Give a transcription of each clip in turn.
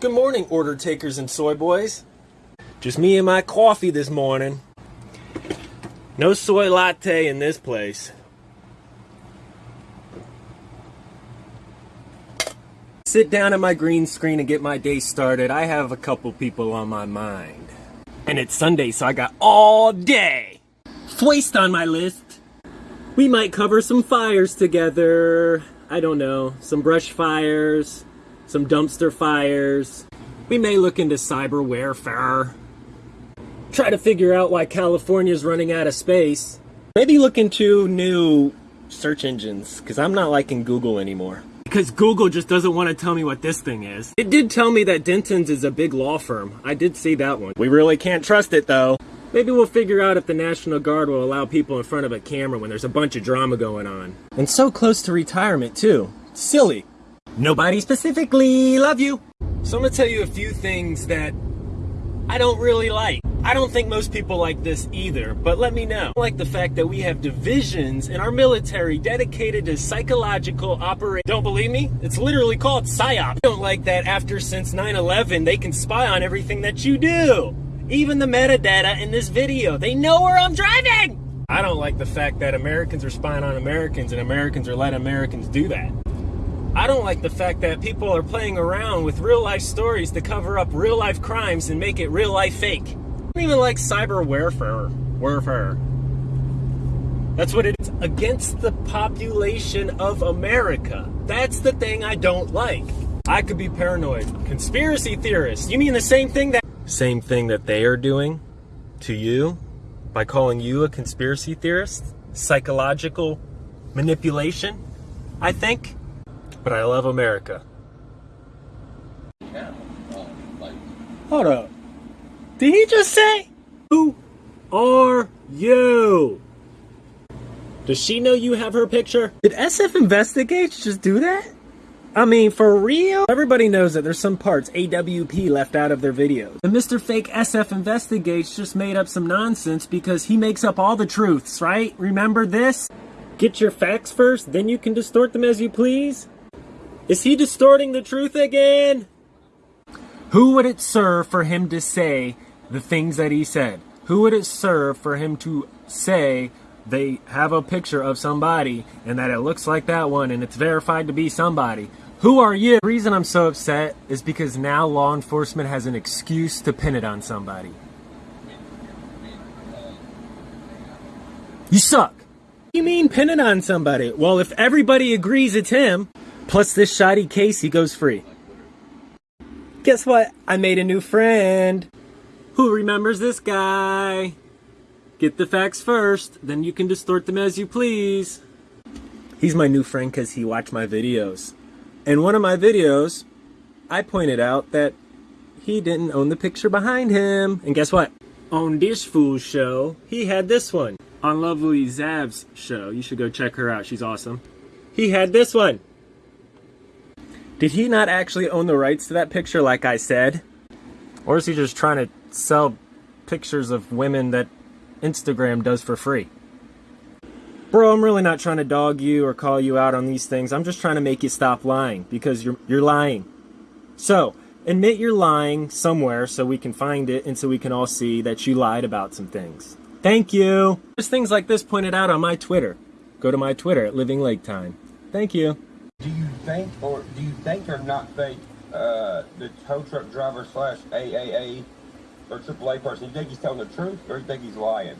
Good morning, order takers and soy boys. Just me and my coffee this morning. No soy latte in this place. Sit down at my green screen and get my day started. I have a couple people on my mind. And it's Sunday, so I got all day. Foist on my list. We might cover some fires together. I don't know, some brush fires, some dumpster fires. We may look into cyber warfare. Try to figure out why California's running out of space. Maybe look into new search engines, because I'm not liking Google anymore. Because Google just doesn't want to tell me what this thing is. It did tell me that Dentons is a big law firm. I did see that one. We really can't trust it though. Maybe we'll figure out if the National Guard will allow people in front of a camera when there's a bunch of drama going on. And so close to retirement too. Silly. Nobody specifically. Love you. So I'm gonna tell you a few things that I don't really like. I don't think most people like this either, but let me know. I like the fact that we have divisions in our military dedicated to psychological operation. Don't believe me? It's literally called PSYOP. I don't like that after since 9-11 they can spy on everything that you do. Even the metadata in this video. They know where I'm driving! I don't like the fact that Americans are spying on Americans and Americans are letting Americans do that. I don't like the fact that people are playing around with real life stories to cover up real life crimes and make it real life fake. I don't even like cyber warfare. Warfare. That's what it is. Against the population of America. That's the thing I don't like. I could be paranoid. Conspiracy theorists. You mean the same thing that same thing that they are doing to you by calling you a conspiracy theorist? Psychological manipulation, I think. But I love America. Yeah, like, Hold up. Did he just say? Who are you? Does she know you have her picture? Did SF Investigates just do that? I mean, for real? Everybody knows that there's some parts AWP left out of their videos. And Mr. Fake SF Investigates just made up some nonsense because he makes up all the truths, right? Remember this? Get your facts first, then you can distort them as you please? Is he distorting the truth again? Who would it serve for him to say the things that he said? Who would it serve for him to say they have a picture of somebody and that it looks like that one and it's verified to be somebody? Who are you? The reason I'm so upset is because now law enforcement has an excuse to pin it on somebody. You suck. You mean pin it on somebody? Well, if everybody agrees it's him, plus this shoddy case, he goes free. Guess what? I made a new friend. Who remembers this guy? Get the facts first, then you can distort them as you please. He's my new friend because he watched my videos. In one of my videos, I pointed out that he didn't own the picture behind him. And guess what? On this fool's show, he had this one. On Lovely Zav's show, you should go check her out. She's awesome. He had this one. Did he not actually own the rights to that picture like I said? Or is he just trying to sell pictures of women that Instagram does for free? Bro, I'm really not trying to dog you or call you out on these things. I'm just trying to make you stop lying because you're you're lying. So, admit you're lying somewhere so we can find it and so we can all see that you lied about some things. Thank you. There's things like this pointed out on my Twitter. Go to my Twitter at Living Lake Time. Thank you. Do think, or do you think or not think, uh, the tow truck driver slash AAA or AAA person, you think he's telling the truth, or you think he's lying?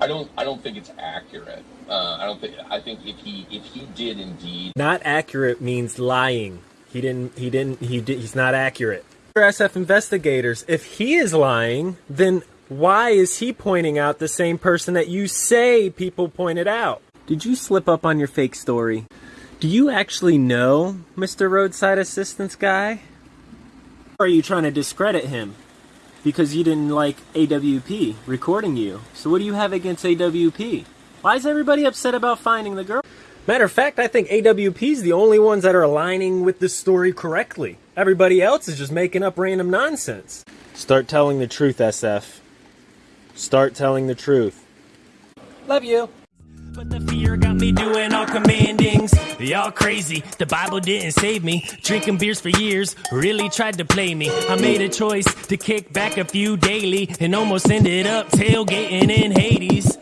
I don't. I don't think it's accurate. Uh, I don't think. I think if he if he did indeed Not accurate means lying. He didn't. He didn't. He did. He's not accurate. For SF Investigates, if he is lying, then why is he pointing out the same person that you say people pointed out? Did you slip up on your fake story? Do you actually know Mr. Roadside Assistance guy? Or are you trying to discredit him? Because you didn't like AWP recording you. So what do you have against AWP? Why is everybody upset about finding the girl? Matter of fact, I think AWP's the only ones that are aligning with this story correctly. Everybody else is just making up random nonsense. Start telling the truth, SF. Start telling the truth. Love you. But the fear got me doing all commandings. Y'all crazy. The Bible didn't save me. Drinking beers for years really tried to play me. I made a choice to kick back a few daily and almost ended up tailgating in Hades.